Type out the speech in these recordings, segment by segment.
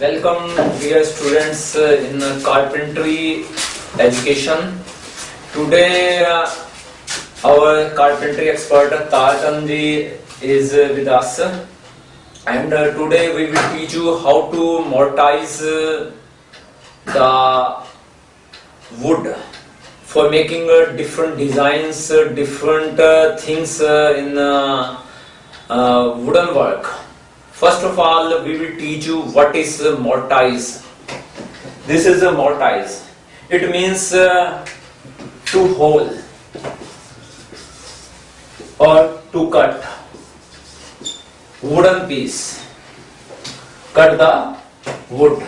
Welcome dear students uh, in carpentry education. Today uh, our carpentry expert Tartanji is uh, with us and uh, today we will teach you how to mortise uh, the wood for making uh, different designs, different things in uh, wooden work. First of all, we will teach you what is mortise. This is a mortise. It means uh, to hole or to cut wooden piece. Cut the wood.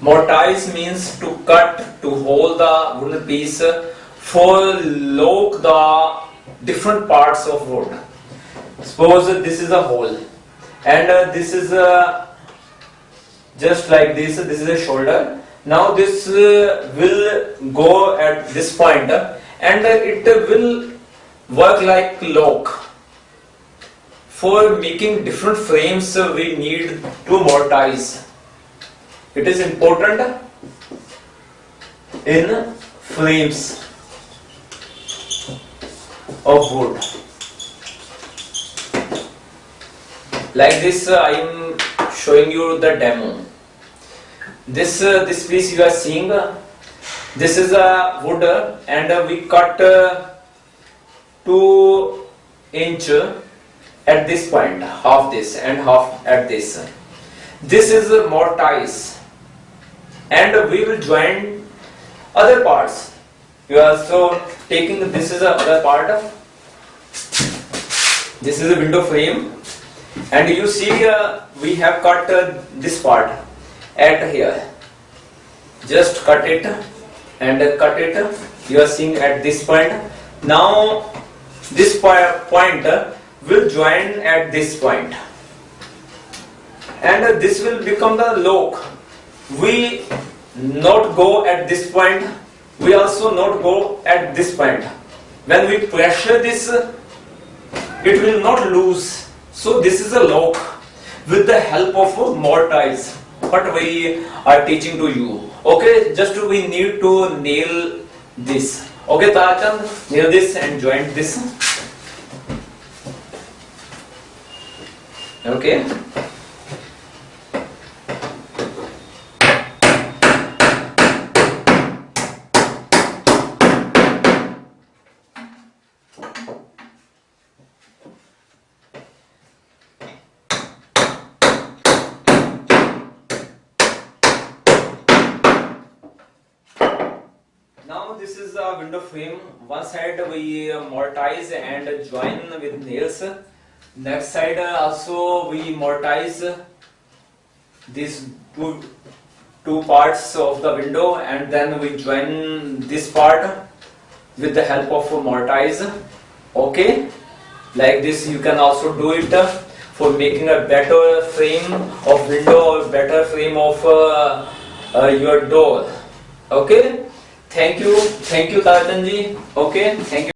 Mortise means to cut, to hold the wooden piece for lock the different parts of wood. Suppose this is a hole and uh, this is a just like this, this is a shoulder. Now this uh, will go at this point uh, and uh, it will work like lock. For making different frames uh, we need to mortise. It is important in frames of wood. Like this, uh, I am showing you the demo. This uh, this piece you are seeing. uh, this is a wood, and we cut uh, two inch at this point, half this and half at this. This is a mortise, and we will join other parts. You are so taking this is a other part. This is a window frame. And you see uh, we have cut uh, this part at here. Just cut it and cut it. You are seeing at this point. Now this point will join at this point. And this will become the lock. We not go at this point. We also not go at this point. When we pressure this it will not lose. So this is a lock with the help of a mortise what we are teaching to you. Okay just we need to nail this. Okay Tachand nail this and join this. Okay Now this is a window frame. One side we mortise and join with nails. Next side also we mortise these two two parts of the window and then we join this part with the help of mortise. Okay, like this you can also do it for making a better frame of window or better frame of uh, uh, your door. Okay. Thank you. Thank you, Tartanji. Okay. Thank you.